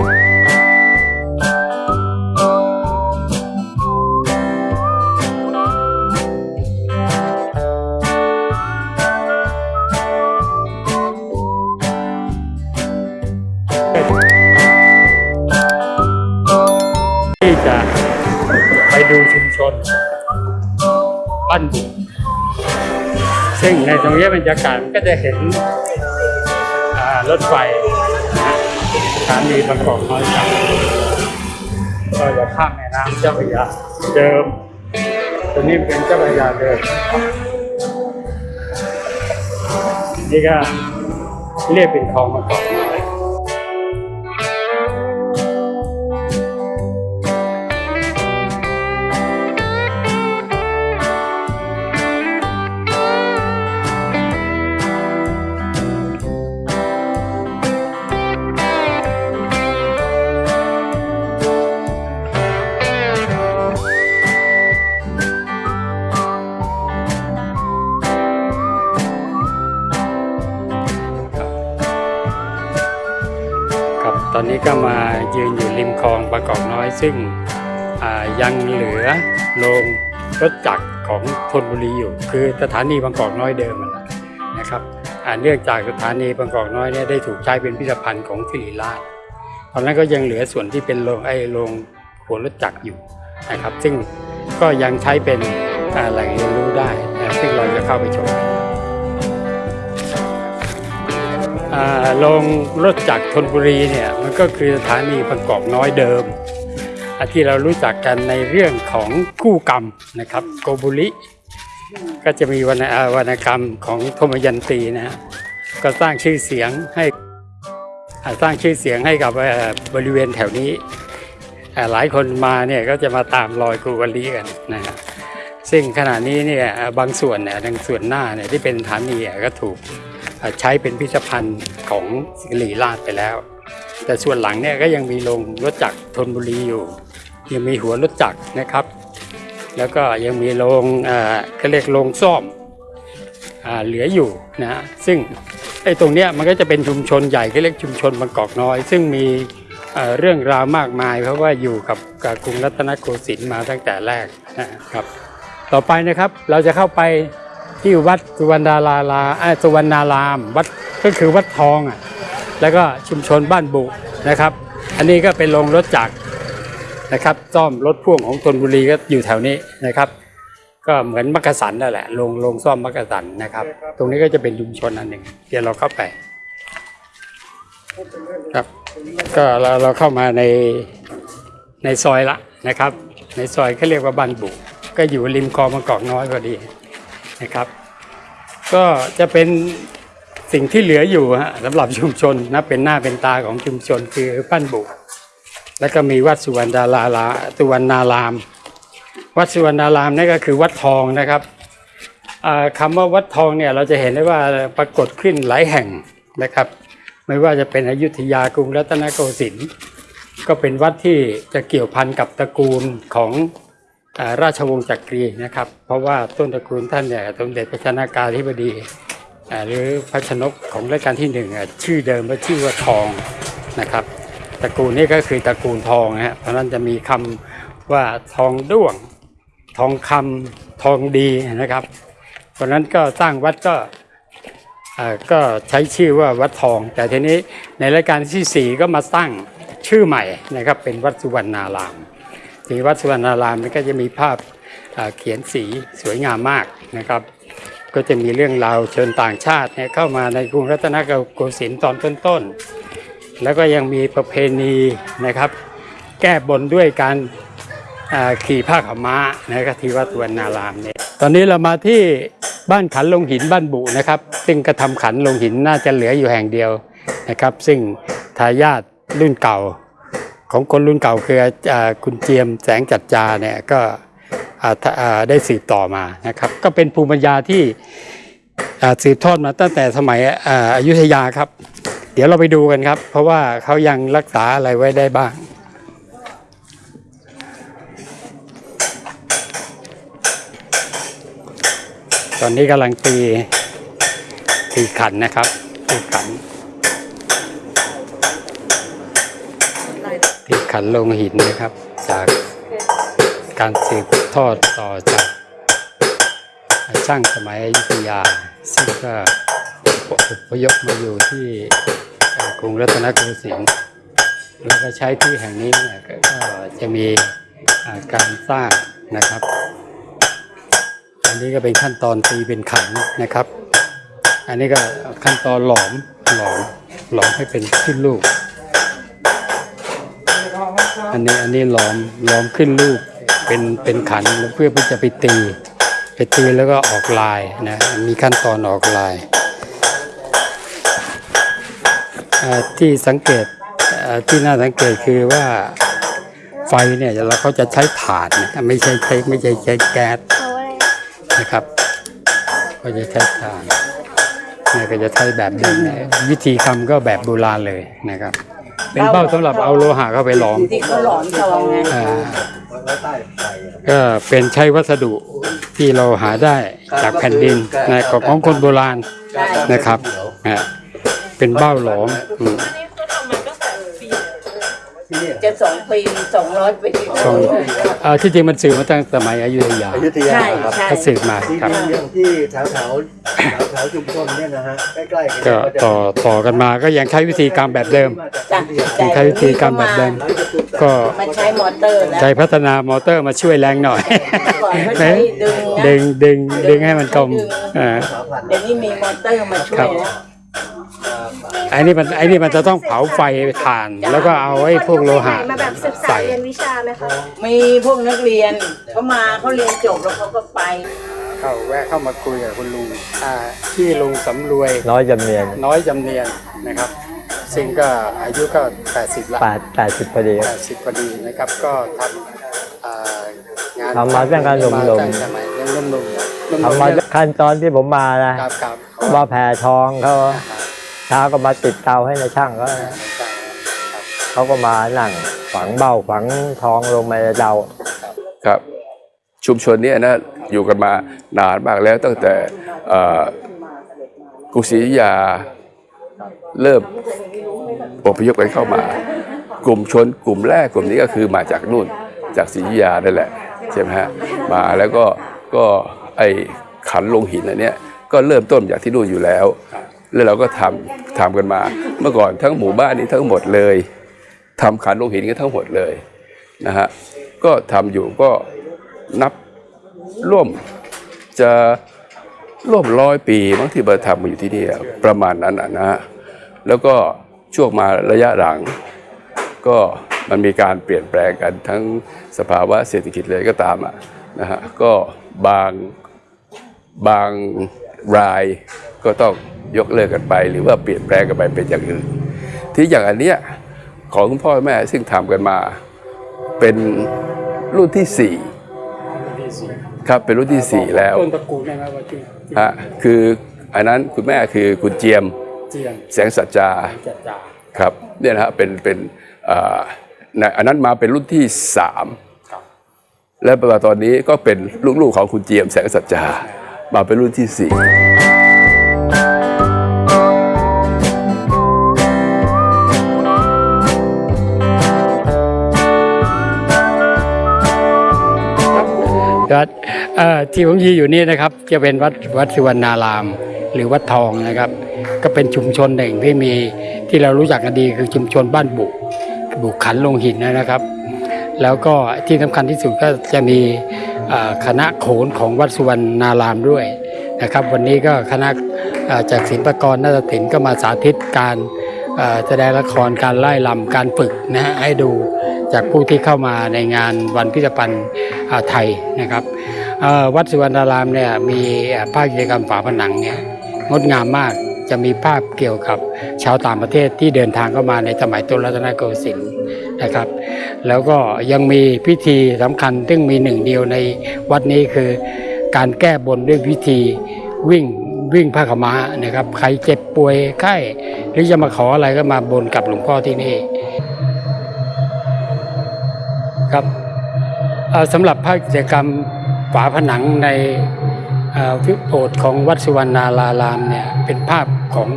ที่จะไปดูชุมชนบ้านบุกซึ่งในตรงนี้บรรยากาศก็จะเห็นรถไฟ ถานีบางกอกน้อยสามก็จะข้ามแม่น้ำเจ้าพระยาเดิมตัวนี้เป็นเจ้าพระยาเดิมนี่ก็เรียกเป็นคลองบางกอก อยครับตอนนี้ก็มายืนอยู่ริมคลองบางกอกน้อย ซึ่งยังเหลือโรงรถจักรของธนบุรีอยู่ คือสถานีบางกอกน้อยเดิมนั่นแหละนะครับเนื่องจากสถานีบางกอกน้อยเนี่ยได้ถูกใช้เป็นพิพิธภัณฑ์ของสิริราชตอนนั้นก็ยังเหลือส่วนที่เป็นโรงไอโรงหัวรถจักรอยู่นะครับ ซึ่งก็ยังใช้เป็นอ่าแหล่งเรียนรู้ได้ ซึ่งเราจะเข้าไปชม อ่าโรงรถจักรธนบุรีเนี่ยมันก็คือสถานีบางกอกน้อยเดิม ที่เรารู้จักกันในเรื่องของคู่กรรมนะครับโกบุริก็จะมีวรรณวรรณกรรมของธมยันตีนะฮะก็สร้างชื่อเสียงให้สร้างชื่อเสียงให้กับบริเวณแถวนี้ หลายคนมาเนี่ยก็จะมาตามรอยโกบุริกันนะฮะซึ่งขณะนี้เนี่ยบางส่วนเนี่ยทางส่วนหน้าเนี่ยที่เป็นสถานีก็ถูก ใช้เป็นพิพิธภัณฑ์ของสิริราชไปแล้ว แต่ส่วนหลังเนี่ยก็ยังมีโรงรถจักรธนบุรีอยู่ ยังมีหัวรถจักรนะครับ แล้วก็ยังมีโรงเอ่อเขาเรียกโรงซ่อมอเหลืออยู่นะซึ่งไอ้ตรงเนี้ยมันก็จะเป็นชุมชนใหญ่เขาเรียกชุมชนบางกอกน้อย ซึ่งมีเรื่องราวมากมาย เพราะว่าอยู่กับกรุงรัตนโกสินทร์มาตั้งแต่แรกนะครับ ต่อไปนะครับเราจะเข้าไป ที่วัดสุวรรณดาราลาสุวรรณารามวัดก็คือวัดทองอะแล้วก็ชุมชนบ้านบุนะครับ อันนี้ก็เป็นโรงรถจักรนะครับซ่อมรถพ่วงของธนบุรีก็อยู่แถวนี้นะครับ ก็เหมือนมักกะสันนั่นแหละโรงโรงซ่อมมักกะสันนะครับ ตรงนี้ก็จะเป็นชุมชนอันหนึ่งเดี๋ยวเราเข้าไปครับ ก็เราเราเข้ามาในในซอยละนะครับ ในซอยเขาเรียกว่าบ้านบุก็อยู่ริมคลองบางกอกน้อยพอดี นะครับ ก็จะเป็นสิ่งที่เหลืออยู่ฮะสำหรับชุมชนนะเป็นหน้าเป็นตาของชุมชนคือปั้นบุแล้วก็มีวัดสุวรรณดาราลาสุวรรณาราม วัดสุวรรณารามนี่ก็คือวัดทองนะครับอ่าคำว่าวัดทองเนี่ยเราจะเห็นได้ว่าปรากฏขึ้นหลายแห่งนะครับ ไม่ว่าจะเป็นอยุธยากรุงรัตนโกสินทร์ก็เป็นวัดที่จะเกี่ยวพันกับตระกูลของ ราชวงศ์จักรีนะครับ เพราะว่าต้นตระกูลท่านเนี่ยสมเด็จพระชนากาธิบดีหรือพระชนกของรัชกาลที่หนึ่งชื่อเดิมว่าชื่อว่าทองนะครับ ตระกูลนี้ก็คือตระกูลทองนะฮะเพราะนั้นจะมีคำว่าทองด้วง ทองคำทองดีนะครับ เพราะนั้นก็สร้างวัดก็ก็ใช้ชื่อว่าวัดทอง แต่ทีนี้ในรายการที่สี่ก็มาตั้งชื่อใหม่นะครับเป็นวัดสุวรรณาราม ที่วัดสุวรรณารามนี่ก็จะมีภาพเขียนสีสวยงามมากนะครับ ก็จะมีเรื่องราวเชิญต่างชาติเนี่ยเข้ามาในกรุงรัตนโกสินทร์ตอนต้นๆ แล้วก็ยังมีประเพณีนะครับ แก้บนด้วยการขี่ผ้าขม้านะครับที่วัดสุวรรณารามเนี่ยตอนนี้เรามาที่บ้านขันลงหินบ้านบุนะครับ ซึ่งกระทำขันลงหินน่าจะเหลืออยู่แห่งเดียวนะครับ ซึ่งทายาทรุ่นเก่า ของคนรุ่นเก่าคืออคุณเจียมแสงจัดจาเนี่ยก็ได้สืบต่อมานะครับ ก็เป็นภูมิปัญญาที่สืบทอดมาตั้งแต่สมัยอาอยุธยาครับ เดี๋ยวเราไปดูกันครับ เพราะว่าเขายังรักษาอะไรไว้ได้บ้างตอนนี้กำลังตีตีขันนะครับตีขัน ขันลงหินนะครับ จากการสืบทอดต่อจากช่างสมัยอยุธยา ซึ่งก็อพยพมาอยู่ที่กรุงรัตนโกสินทร์แล้วก็ใช้ที่แห่งนี้เนี่ยก็จะมีการสร้างนะครับ อันนี้ก็เป็นขั้นตอนตีเป็นขันนะครับ อันนี้ก็ขั้นตอนหลอมหลอมหลอมให้เป็นขึ้นลูก อันนี้อันนี้หลอมหลอมขึ้นลูกเป็นเป็นขันเพื่อที่จะไปตี ไปตีแล้วก็ออกลายนะมีขั้นตอนออกลาย ที่สังเกตที่น่าสังเกตคือว่าไฟเนี่ยเราเขาจะใช้ถ่านไม่ใช่ใช้ไม่ใช่ใช้แก๊สนะครับก็จะใช้ถ่านเนี่ยก็จะใช้แบบเดิมวิธีทำก็แบบโบราณเลยนะครับ เป็นเบ้าสำหรับเอาโลหะเข้าไปหลอมที่เขาหลอมทองไงอ่าก็เป็นใช้วัสดุที่เราหาได้จากแผ่นดินนะของของคนโบราณนะครับอ่าเป็นเบ้าหลอม อืมจะสองปีสองร้อยปีสองอ่าที่จริงมันสืบมาตั้งสมัยอยุธยาอยุธยาใช่ครับใช่ก็สืบมาที่ครับเรื่องที่แถวแถวแถวแถวชุมชนเนี่ยนะฮะใกล้ๆกันก็ต่อต่อกันมาก็ยังใช้วิธีการแบบเดิม จ้ะยังใช้วิธีการแบบเดิม ก็มันใช้มอเตอร์แล้วใช้พัฒนามอเตอร์มาช่วยแรงหน่อย ก่อนเขาใช้ดึงนะดึงดึงดึงให้มันกลมอ่า เดี๋ยวนี้มีมอเตอร์มาช่วยแล้วครับ ไอ้นี่มันไอ้นี่มันจะต้องเผาไฟถ่าน แล้วก็เอาไอ้พวกโลหะมาแบบศึกษาใส่ เรียนวิชาไหมคะมีพวกนักเรียนเขามาเขาเรียนจบแล้วเขาก็ไป เข้าแวะเข้ามาคุยกับคุณลุงอ่าที่ลุงสำรวยน้อยจำเนียนน้อยจำเนียนนะครับ ซึ่งก็อายุก็ 80 ละ แปดแปดสิบพอดีครับ 80พอดีนะครับ ก็ทำอ่างานทำมาตั้งแต่หนุ่มๆตั้งแต่สมัยยังหนุ่มๆหนุ่มๆทำมาเนี่ยขั้นตอนที่ผมมานะครับครับว่าแผ่ทองเขา เช้าก็มาติดเตาให้ในช่างเขาเขาก็มานั่งฝังเบ้าฝังทองลงในเตาครับ ชุมชนนี้นะอยู่กันมานานมากแล้วตั้งแต่กรุงศรีอยุธยาเริ่มอพยพกันเข้ามา กลุ่มชนกลุ่มแรกกลุ่มนี้ก็คือมาจากนู่นจากศรีอยุธยานั่นแหละใช่ไหมฮะมาแล้วก็ก็ไอขันลงหินอันเนี้ยก็เริ่มต้นจากที่นู่นอยู่แล้ว แล้วเราก็ทำทำกันมา เมื่อก่อนทั้งหมู่บ้านนี้ทั้งหมดเลยทำขันโลหินกันทั้งหมดเลยนะฮะก็ทำอยู่ก็นับร่วมจะร่วมร้อยปีบางที่มาทำมาอยู่ที่นี่ประมาณนั้นนะนะฮะแล้วก็ช่วงมาระยะหลัง ก็มันมีการเปลี่ยนแปลงกันทั้งสภาวะเศรษฐกิจเลยก็ตามอะนะฮะก็บางบางรายก็ต้อง ยกเลิกกันไป หรือว่าเปลี่ยนแปลงกันไปเป็นอย่างอื่น ที่อย่างอันเนี้ยของคุณพ่อแม่ซึ่งทำกันมาเป็นรุ่นที่สี่ครับเป็นรุ่นที่สี่แล้วต้นตระกูลได้ไหมว่าที่ฮะคืออันนั้นคุณแม่คือคุณเจียมเจียงแสงสัจจาจัดจาครับเนี่ยนะฮะเป็นเป็นเอ่อในอันนั้นมาเป็นรุ่นที่สามและปัจจุบันตอนนี้ก็เป็นลูกๆของคุณเจียมแสงสัจจามาเป็นรุ่นที่สี่ วัดที่ผมยืนอยู่นี่นะครับจะเป็นวัดวัดสุวรรณาราม หรือวัดทองนะครับ ก็เป็นชุมชนหนึ่งที่มีที่เรารู้จักกันดีคือชุมชนบ้านบุบุขันลงหินนะครับ แล้วก็ที่สำคัญที่สุดก็จะมีคณะโขนของวัดสุวรรณารามด้วยนะครับ วันนี้ก็คณะจากศิลปกรนาฏศิลป์ก็มาสาธิตการแสดงละครการไล่ลำการฝึกนะฮะให้ดู จากผู้ที่เข้ามาในงานวันพิพิธภัณฑ์ไทยนะครับวัดสุวรรณารามเนี่ยมีภาพกิจกรรมฝาผนังเนี่ยงดงามมากจะมีภาพเกี่ยวกับชาวต่างประเทศที่เดินทางเข้ามาในสมัยต้นรัตนโกสินทร์นะครับ แล้วก็ยังมีพิธีสำคัญซึ่งมีหนึ่งเดียวในวัดนี้คือการแก้บนด้วยพิธีวิ่งวิ่งผ้าขม้านะครับ ใครเจ็บป่วยไข้หรือจะมาขออะไรก็มาบนกับหลวงพ่อที่นี่ ครับสำหรับภาคกิจกรรมฝาผนังในวิโบสถ์ของวัดสุวรรณารารามเนี่ยเป็นภาพของ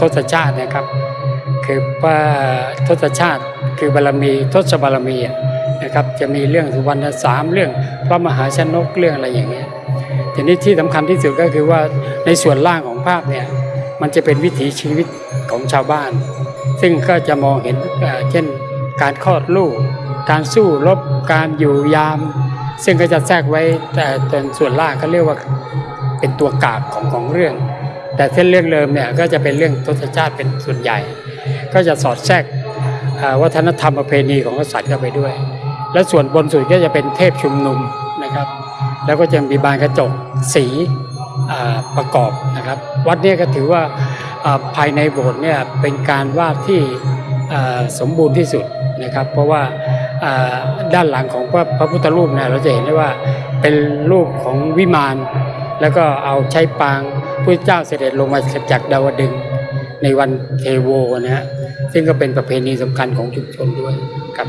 ทศชาตินะครับ คือพระทศชาติคือบารมีทศบารมีนะครับจะมีเรื่องสุวรรณสามเรื่องพระมหาชนกเรื่องอะไรอย่างเงี้ยทีนี้ที่สำคัญที่สุดก็คือว่าในส่วนล่างของภาพเนี่ยมันจะเป็นวิถีชีวิตของชาวบ้าน ซึ่งก็จะมองเห็นเช่นการคลอดลูก การสู้รบการอยู่ยาม ซึ่งก็จะแทรกไว้แต่ตนส่วนล่างเขาเรียกว่าเป็นตัวกาบของของเรื่อง แต่เส้นเรื่องเดิมเนี่ยก็จะเป็นเรื่องทศชาติเป็นส่วนใหญ่ ก็จะสอดแทรกเอ่อวัฒนธรรมประเพณีของกษัตริย์เข้าไปด้วย และส่วนบนสุดก็จะเป็นเทพชุมนุมนะครับ แล้วก็จะมีบานกระจกสีประกอบนะครับ วัดนี้ก็ถือว่าภายในโบสถ์เนี่ยเป็นการวาดที่สมบูรณ์ที่สุดนะครับ เพราะว่า ด้านหลังของพระพระพุทธรูปเนี่ยเราจะเห็นได้ว่าเป็นรูปของวิมานแล้วก็เอาใช้ปางพระเจ้าเสด็จลงมาจากดาวดึงในวันเทโวนะฮะซึ่งก็เป็นประเพณีสำคัญของชุมชนด้วยครับ